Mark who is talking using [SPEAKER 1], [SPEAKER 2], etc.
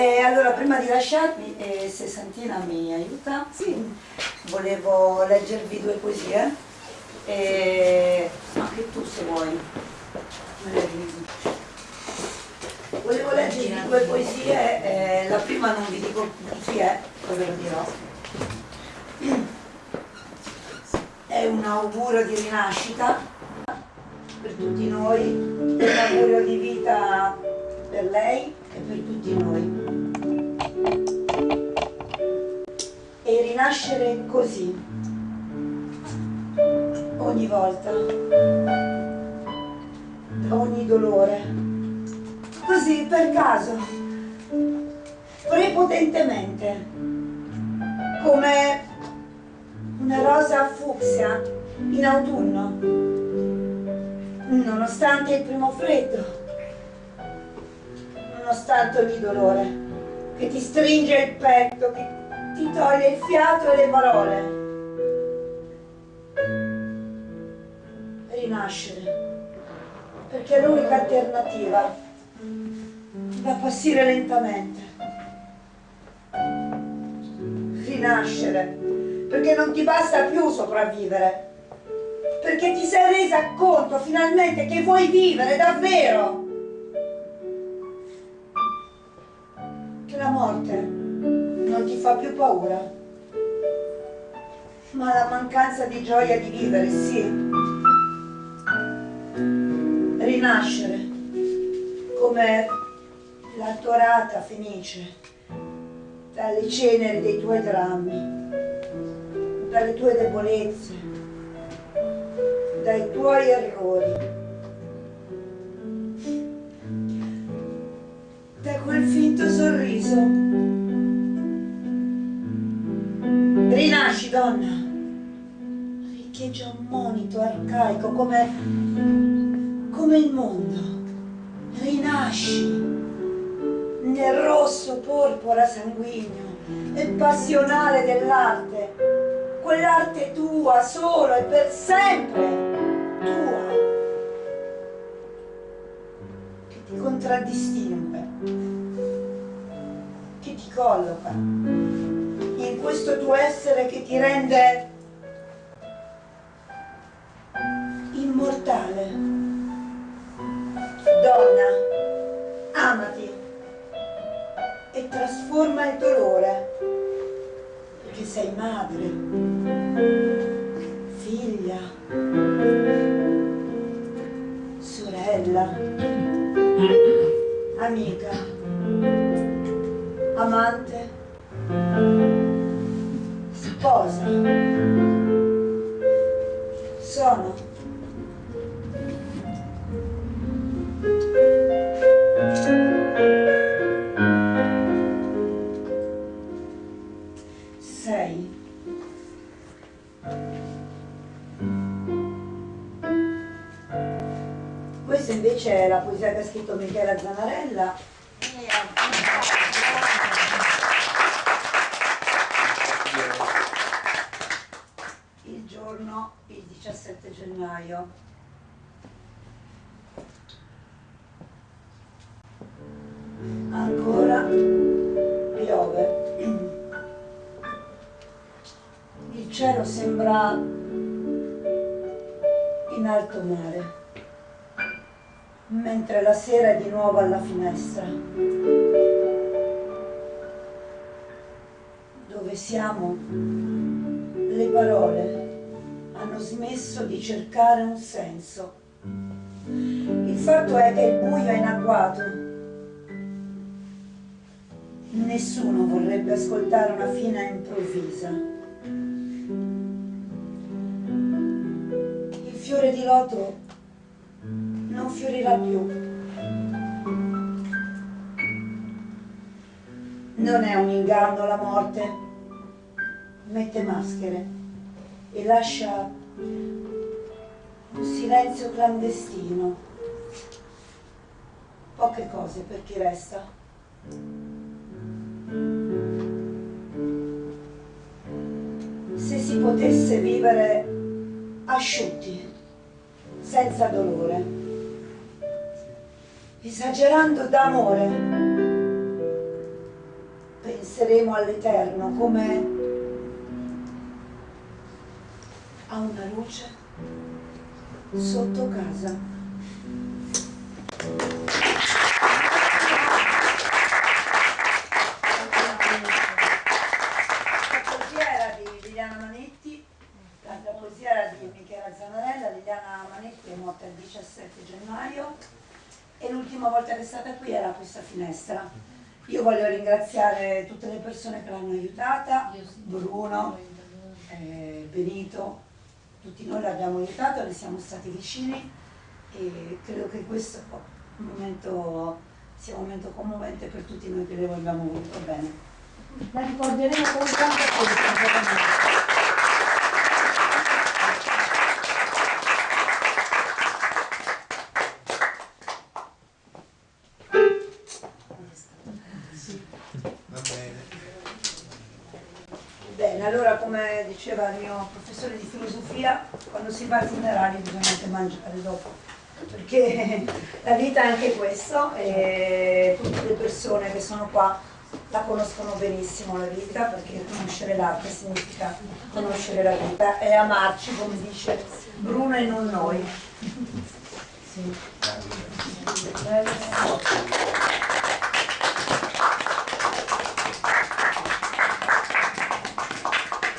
[SPEAKER 1] E allora prima di lasciarmi, eh, se Santina mi aiuta,
[SPEAKER 2] Sì.
[SPEAKER 1] volevo leggervi due poesie, e anche tu se vuoi. me le leggi. Volevo leggervi due poesie, eh, la prima non vi dico chi è, poi ve lo dirò. È un augurio di rinascita per tutti noi, un augurio di vita per lei e per tutti noi. E rinascere così, ogni volta, ogni dolore, così per caso, prepotentemente, come una rosa fucsia in autunno, nonostante il primo freddo, nonostante ogni dolore. Che ti stringe il petto, che ti toglie il fiato e le parole. Rinascere, perché è l'unica alternativa da passare lentamente. Rinascere, perché non ti basta più sopravvivere, perché ti sei resa conto finalmente che vuoi vivere davvero. Che la morte non ti fa più paura, ma la mancanza di gioia di vivere, sì. Rinascere come la dorata fenice dalle ceneri dei tuoi drammi, dalle tue debolezze, dai tuoi errori, da quel finto sorriso. Rinasci, donna, riecheggia un monito arcaico come, come il mondo. Rinasci nel rosso porpora sanguigno e passionale dell'arte, quell'arte tua solo e per sempre tua, che ti contraddistingue, che ti colloca questo tuo essere che ti rende immortale. Donna, amati e trasforma il dolore, perché sei madre, figlia, sorella, amica, sposa. Sono sei. Questa invece è la poesia che ha scritto Michela Zanarella. Il giorno, il 17 gennaio. Ancora piove. Il cielo sembra in alto mare, mentre la sera è di nuovo alla finestra. Dove siamo, le parole smesso di cercare un senso. Il fatto è che il buio è in agguato. Nessuno vorrebbe ascoltare una fine improvvisa. Il fiore di loto non fiorirà più. Non è un inganno la morte, mette maschere e lascia un silenzio clandestino. Poche cose per chi resta. Se si potesse vivere asciutti, senza dolore, esagerando d'amore, penseremo all'Eterno come a una luce sotto casa. La poesia era di Liliana Manetti, la, poesia era di Michela Zanarella, Liliana Manetti è morta il 17 gennaio e l'ultima volta che è stata qui era a questa finestra. Io voglio ringraziare tutte le persone che l'hanno aiutata, Bruno, eh, Benito, tutti noi l'abbiamo aiutato, le siamo stati vicini e credo che questo un momento, sia un momento commovente per tutti noi che le vogliamo molto bene.
[SPEAKER 2] La ricorderemo con tanta forza.
[SPEAKER 3] Va bene.
[SPEAKER 1] Bene, allora come diceva il mio professore di filosofia, quando si va ai funerali bisogna anche mangiare dopo, perché la vita è anche questo e tutte le persone che sono qua la conoscono benissimo la vita, perché conoscere l'arte significa conoscere la vita e amarci, come dice Bruno e non noi.
[SPEAKER 2] Sì.